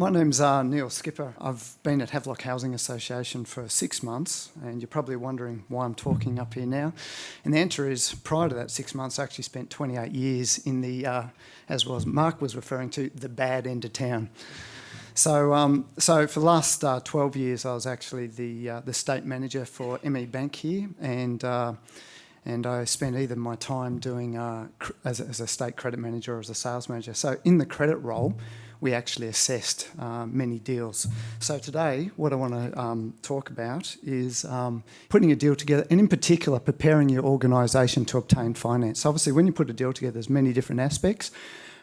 My name's uh, Neil Skipper. I've been at Havelock Housing Association for six months, and you're probably wondering why I'm talking up here now. And the answer is, prior to that six months, I actually spent 28 years in the, uh, as well as Mark was referring to, the bad end of town. So, um, so for the last uh, 12 years, I was actually the uh, the state manager for ME Bank here, and uh, and I spent either my time doing uh, as, a, as a state credit manager or as a sales manager. So in the credit role, we actually assessed uh, many deals. So today, what I want to um, talk about is um, putting a deal together, and in particular, preparing your organisation to obtain finance. Obviously, when you put a deal together, there's many different aspects.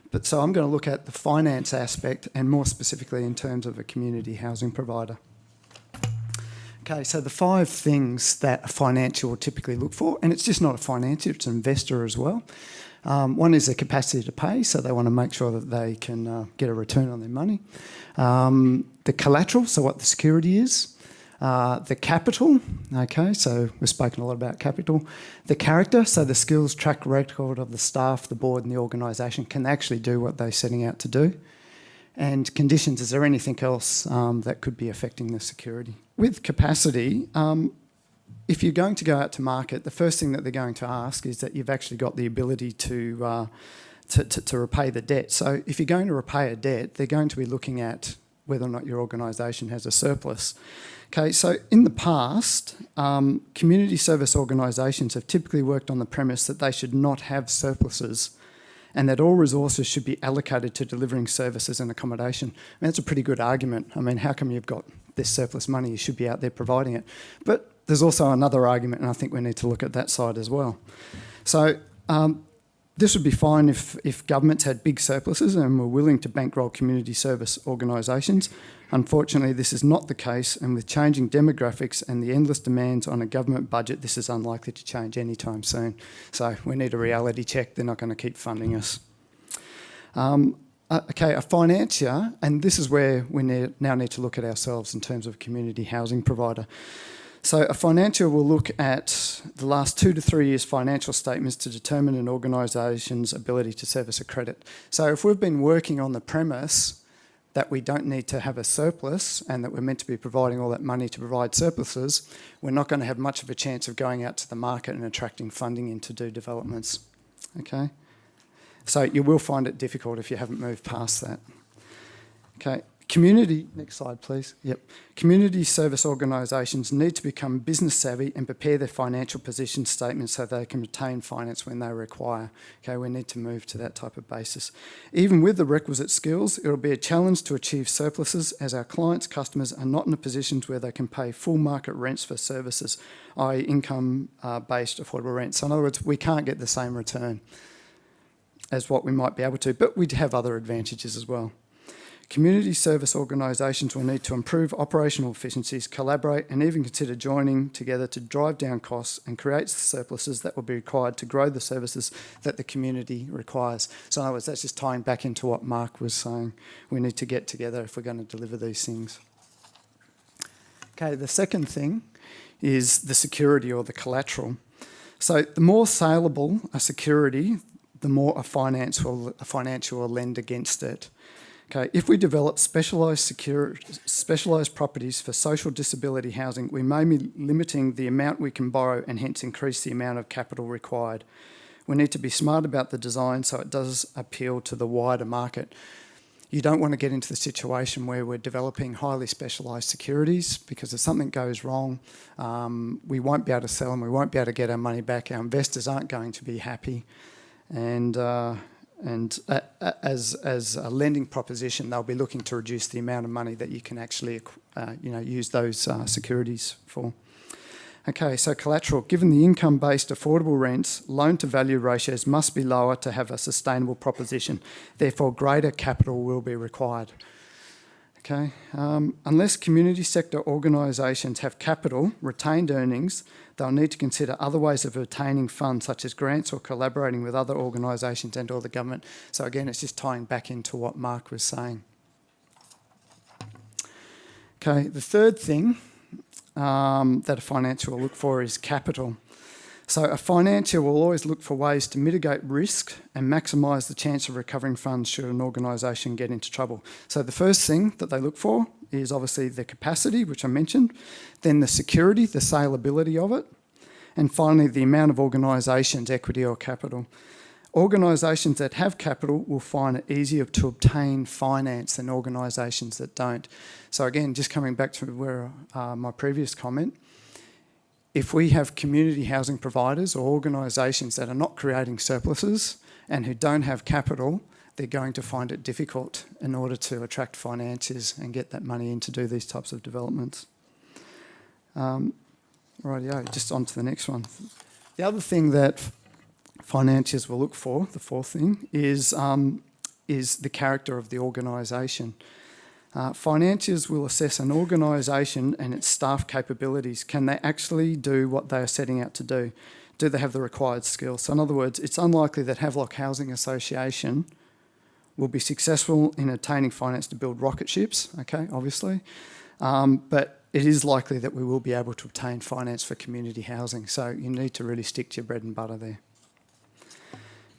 But so I'm going to look at the finance aspect, and more specifically in terms of a community housing provider. Okay, so the five things that a financier will typically look for, and it's just not a financier, it's an investor as well. Um, one is the capacity to pay, so they want to make sure that they can uh, get a return on their money. Um, the collateral, so what the security is. Uh, the capital, okay, so we've spoken a lot about capital. The character, so the skills, track record of the staff, the board and the organisation can actually do what they're setting out to do. And conditions, is there anything else um, that could be affecting the security? With capacity, um, if you're going to go out to market, the first thing that they're going to ask is that you've actually got the ability to, uh, to, to, to, repay the debt. So if you're going to repay a debt, they're going to be looking at whether or not your organisation has a surplus. Okay, so in the past, um, community service organisations have typically worked on the premise that they should not have surpluses and that all resources should be allocated to delivering services and accommodation. I mean, that's a pretty good argument. I mean, how come you've got this surplus money? You should be out there providing it. But there's also another argument, and I think we need to look at that side as well. So um, this would be fine if, if governments had big surpluses and were willing to bankroll community service organisations. Unfortunately, this is not the case, and with changing demographics and the endless demands on a government budget, this is unlikely to change anytime soon. So we need a reality check. They're not going to keep funding us. Um, uh, okay, a financier, and this is where we now need to look at ourselves in terms of community housing provider. So a financier will look at the last two to three years financial statements to determine an organisation's ability to service a credit. So if we've been working on the premise that we don't need to have a surplus and that we're meant to be providing all that money to provide surpluses, we're not going to have much of a chance of going out to the market and attracting funding in to do developments. Okay, so you will find it difficult if you haven't moved past that. Okay, Community, next slide please. Yep. Community service organisations need to become business savvy and prepare their financial position statements so they can retain finance when they require. Okay, we need to move to that type of basis. Even with the requisite skills, it will be a challenge to achieve surpluses as our clients' customers are not in a position where they can pay full market rents for services, i.e. income-based uh, affordable rents. So in other words, we can't get the same return as what we might be able to, but we have other advantages as well. Community service organisations will need to improve operational efficiencies, collaborate and even consider joining together to drive down costs and create surpluses that will be required to grow the services that the community requires. So in other words, that's just tying back into what Mark was saying. We need to get together if we're going to deliver these things. Okay, the second thing is the security or the collateral. So the more saleable a security, the more a finance will, a financial will lend against it. Okay, if we develop specialised specialised properties for social disability housing, we may be limiting the amount we can borrow and hence increase the amount of capital required. We need to be smart about the design so it does appeal to the wider market. You don't want to get into the situation where we're developing highly specialised securities because if something goes wrong, um, we won't be able to sell them, we won't be able to get our money back, our investors aren't going to be happy. And uh, and uh, uh, as, as a lending proposition, they'll be looking to reduce the amount of money that you can actually uh, you know, use those uh, securities for. Okay, so collateral. Given the income-based affordable rents, loan-to-value ratios must be lower to have a sustainable proposition. Therefore, greater capital will be required. Okay, um, unless community sector organisations have capital, retained earnings, they'll need to consider other ways of obtaining funds such as grants or collaborating with other organisations and or the government. So again, it's just tying back into what Mark was saying. Okay, the third thing um, that a financier will look for is capital. So a financier will always look for ways to mitigate risk and maximise the chance of recovering funds should an organisation get into trouble. So the first thing that they look for is obviously the capacity, which I mentioned, then the security, the saleability of it, and finally the amount of organisation's equity or capital. Organisations that have capital will find it easier to obtain finance than organisations that don't. So again, just coming back to where uh, my previous comment, if we have community housing providers or organisations that are not creating surpluses and who don't have capital, they're going to find it difficult in order to attract financiers and get that money in to do these types of developments. Um, rightio, just on to the next one. The other thing that financiers will look for, the fourth thing, is, um, is the character of the organisation. Uh, financiers will assess an organisation and its staff capabilities. Can they actually do what they are setting out to do? Do they have the required skills? So in other words, it's unlikely that Havelock Housing Association will be successful in attaining finance to build rocket ships, okay, obviously. Um, but it is likely that we will be able to obtain finance for community housing. So you need to really stick to your bread and butter there.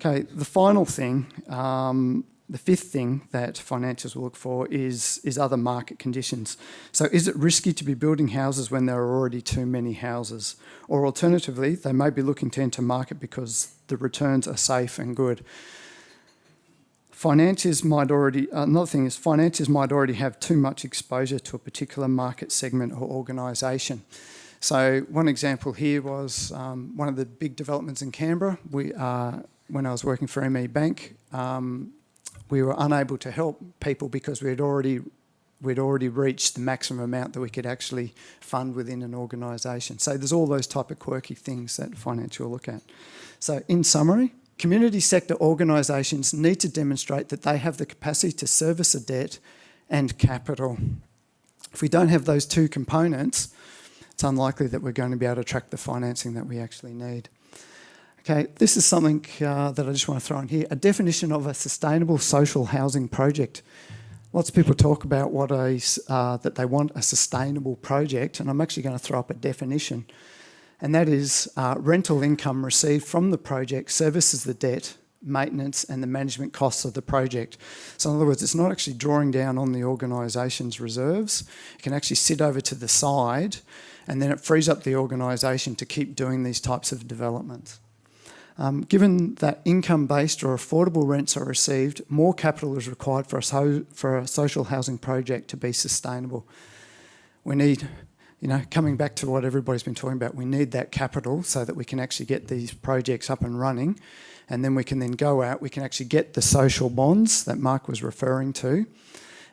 Okay, the final thing um, the fifth thing that financials will look for is, is other market conditions. So is it risky to be building houses when there are already too many houses? Or alternatively, they may be looking to enter market because the returns are safe and good. Financiers might already, another thing is financiers might already have too much exposure to a particular market segment or organisation. So one example here was um, one of the big developments in Canberra. We, uh, when I was working for ME Bank, um, we were unable to help people because we had already we'd already reached the maximum amount that we could actually fund within an organisation. So there's all those type of quirky things that financial look at. So in summary, community sector organisations need to demonstrate that they have the capacity to service a debt and capital. If we don't have those two components, it's unlikely that we're going to be able to attract the financing that we actually need. Okay, this is something uh, that I just want to throw in here. A definition of a sustainable social housing project. Lots of people talk about what a, uh, that they want a sustainable project, and I'm actually going to throw up a definition. And that is uh, rental income received from the project services the debt, maintenance and the management costs of the project. So in other words, it's not actually drawing down on the organisation's reserves. It can actually sit over to the side and then it frees up the organisation to keep doing these types of developments. Um, given that income-based or affordable rents are received, more capital is required for a, for a social housing project to be sustainable. We need, you know, coming back to what everybody's been talking about, we need that capital so that we can actually get these projects up and running and then we can then go out, we can actually get the social bonds that Mark was referring to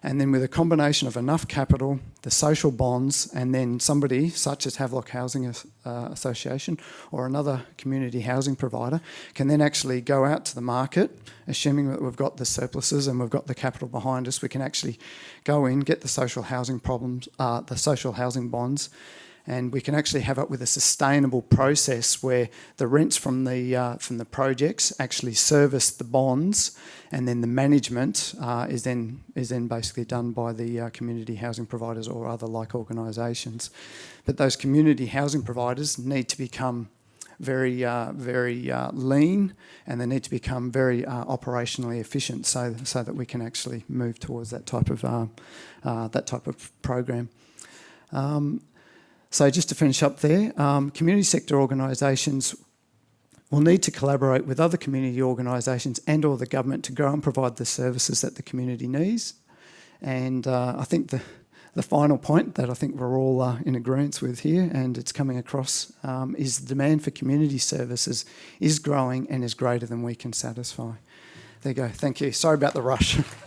and then with a combination of enough capital, the social bonds, and then somebody such as Havelock Housing uh, Association or another community housing provider can then actually go out to the market, assuming that we've got the surpluses and we've got the capital behind us, we can actually go in, get the social housing problems, uh, the social housing bonds, and we can actually have it with a sustainable process where the rents from the uh, from the projects actually service the bonds, and then the management uh, is then is then basically done by the uh, community housing providers or other like organisations. But those community housing providers need to become very, uh, very uh, lean and they need to become very uh, operationally efficient so, so that we can actually move towards that type of, that type of program. Um, so just to finish up there, um, community sector organisations will need to collaborate with other community organisations and or the government to grow and provide the services that the community needs. And uh, I think the, the final point that I think we're all uh, in agreement with here and it's coming across um, is the demand for community services is growing and is greater than we can satisfy. There you go. Thank you. Sorry about the rush.